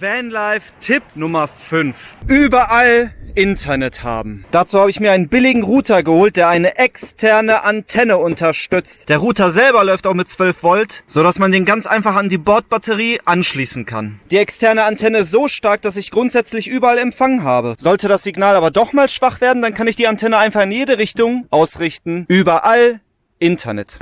Vanlife Tipp Nummer 5. Überall Internet haben. Dazu habe ich mir einen billigen Router geholt, der eine externe Antenne unterstützt. Der Router selber läuft auch mit 12 Volt, sodass man den ganz einfach an die Bordbatterie anschließen kann. Die externe Antenne ist so stark, dass ich grundsätzlich überall Empfang habe. Sollte das Signal aber doch mal schwach werden, dann kann ich die Antenne einfach in jede Richtung ausrichten. Überall Internet.